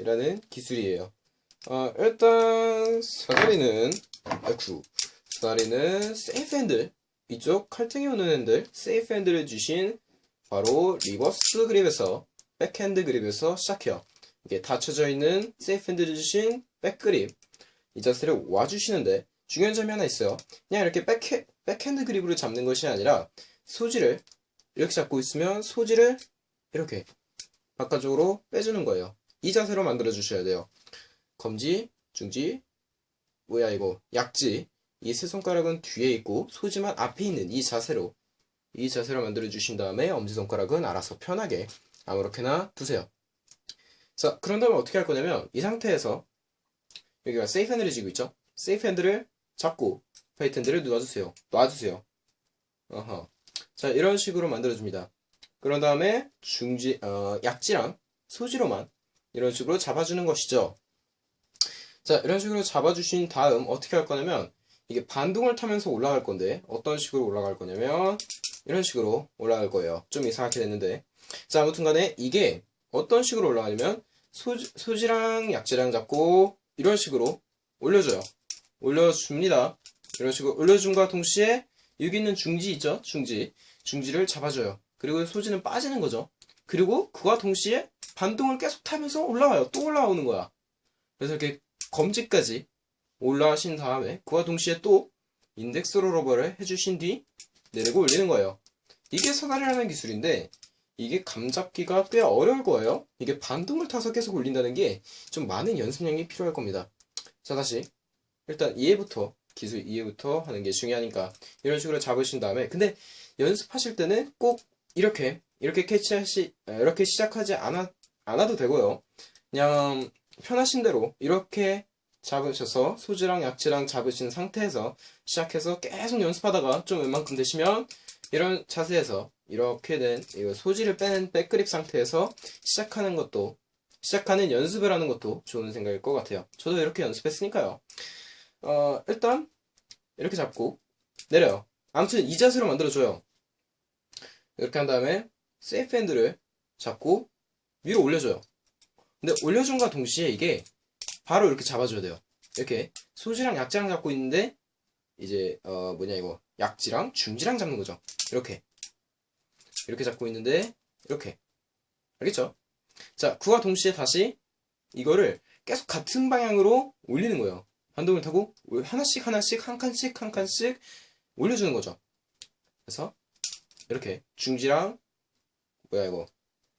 사다리라는 기술이에요. 어, 일단 사다리는 아이쿠 사다리는 safe handle 이쪽 칼등이 오는 handle safe handle을 쥐신 바로 reverse grip에서 backhand grip에서 시작해요. 이게 닫혀져 있는 safe handle을 쥐신 back grip 이 자세를 와주시는데 중요한 점이 하나 있어요. 그냥 이렇게 백해, backhand grip으로 잡는 것이 아니라 소지를 이렇게 잡고 있으면 소지를 이렇게 바깥쪽으로 빼주는 거예요. 이 자세로 만들어 주셔야 돼요. 검지, 중지, 뭐야 이거 약지 이 세 손가락은 뒤에 있고 소지만 앞에 있는 이 자세로 이 자세로 만들어 주신 다음에 엄지손가락은 알아서 편하게 아무렇게나 두세요. 자, 그런 다음에 어떻게 할 거냐면 이 상태에서 여기가 safe handle을 쥐고 있죠? safe handle을 잡고 bite handle을 놔주세요. 놔주세요. 어허. 자, 이런 식으로 만들어줍니다. 그런 다음에 중지, 어, 약지랑 소지로만 이런 식으로 잡아주는 것이죠. 자, 이런 식으로 잡아주신 다음 어떻게 할 거냐면 이게 반동을 타면서 올라갈 건데 어떤 식으로 올라갈 거냐면 이런 식으로 올라갈 거예요. 좀 이상하게 됐는데 자, 아무튼 간에 이게 어떤 식으로 올라가냐면 소지, 소지랑 약지랑 잡고 이런 식으로 올려줘요. 올려줍니다. 이런 식으로 올려줌과 동시에 여기 있는 중지 있죠? 중지. 중지를 잡아줘요. 그리고 소지는 빠지는 거죠. 그리고 그와 동시에 반동을 계속 타면서 올라와요. 또 올라오는 거야. 그래서 이렇게 검지까지 올라가신 다음에 그와 동시에 또 인덱스 롤러버를 해주신 뒤 내리고 올리는 거예요. 이게 사다리라는 기술인데 이게 감잡기가 꽤 어려울 거예요. 이게 반동을 타서 계속 올린다는 게 좀 많은 연습량이 필요할 겁니다. 자 다시 일단 이해부터 기술 이해부터 하는 게 중요하니까 이런 식으로 잡으신 다음에 근데 연습하실 때는 꼭 이렇게 이렇게 캐치하시 아, 이렇게 시작하지 않아 않아도 되고요. 그냥 편하신 대로 이렇게 잡으셔서 소지랑 약지랑 잡으신 상태에서 시작해서 계속 연습하다가 좀 웬만큼 되시면 이런 자세에서 이렇게 된 이거 소지를 빼는 back grip 상태에서 시작하는 것도 시작하는 연습을 하는 것도 좋은 생각일 것 같아요. 저도 이렇게 연습했으니까요. 어, 일단 이렇게 잡고 내려요. 아무튼 이 자세로 만들어줘요. 이렇게 한 다음에 세이프 핸들을 잡고 위로 올려줘요. 근데 올려준과 동시에 이게 바로 이렇게 잡아줘야 돼요. 이렇게 소지랑 약지랑 잡고 있는데 이제 어 뭐냐 이거 약지랑 중지랑 잡는 거죠. 이렇게 이렇게 잡고 있는데 이렇게 알겠죠? 자 그와 동시에 다시 이거를 계속 같은 방향으로 올리는 거예요. 반동을 타고 하나씩 하나씩 한 칸씩 한 칸씩 올려주는 거죠. 그래서 이렇게 중지랑 뭐야 이거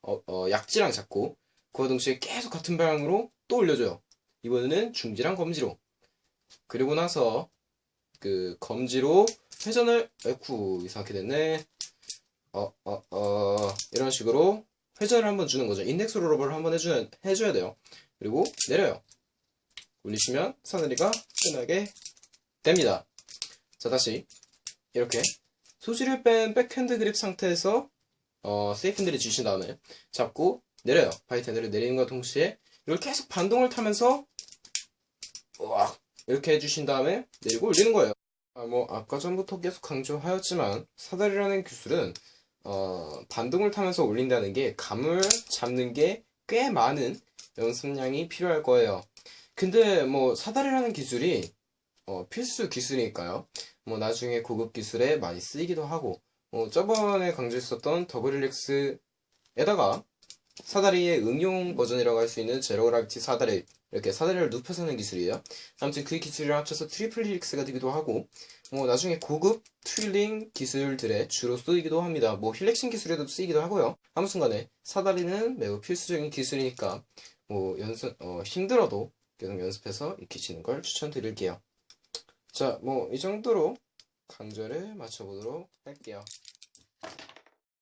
어, 어, 약지랑 잡고 그와 동시에 계속 같은 방향으로 또 올려줘요. 이번에는 중지랑 검지로. 그리고 나서 그 검지로 회전을 에쿠 이상하게 됐네. 어 어, 어, 이런 식으로 회전을 한번 주는 거죠. index roll up을 한번 해줘야, 해줘야 돼요. 그리고 내려요. 올리시면 사다리가 끝나게 됩니다. 자 다시. 이렇게. 소지를 뺀 backhand grip 상태에서 어, safe handle을 쥐신 다음에 잡고 내려요 bite handle을 내리는 것과 동시에 이걸 계속 반동을 타면서 우와, 이렇게 해주신 다음에 내리고 올리는 거예요. 아, 뭐 아까 전부터 계속 강조하였지만 사다리라는 기술은 어, 반동을 타면서 올린다는 게 감을 잡는 게 꽤 많은 연습량이 필요할 거예요. 근데 뭐 사다리라는 기술이 어, 필수 기술이니까요. 뭐 나중에 고급 기술에 많이 쓰이기도 하고 뭐 저번에 강조했었던 더블 릴렉스에다가 사다리의 응용 버전이라고 할 수 있는 zero gravity 사다리 이렇게 사다리를 눕혀서 하는 기술이에요. 아무튼 그 기술이랑 합쳐서 triple helix가 되기도 하고 뭐 나중에 고급 twirling 기술들에 주로 쓰이기도 합니다. 뭐 helixing 기술에도 쓰이기도 하고요. 아무튼 간에 사다리는 매우 필수적인 기술이니까 뭐 연습 어, 힘들어도 계속 연습해서 익히시는 걸 추천드릴게요. 자, 뭐 이 정도로 강좌를 마쳐보도록 할게요.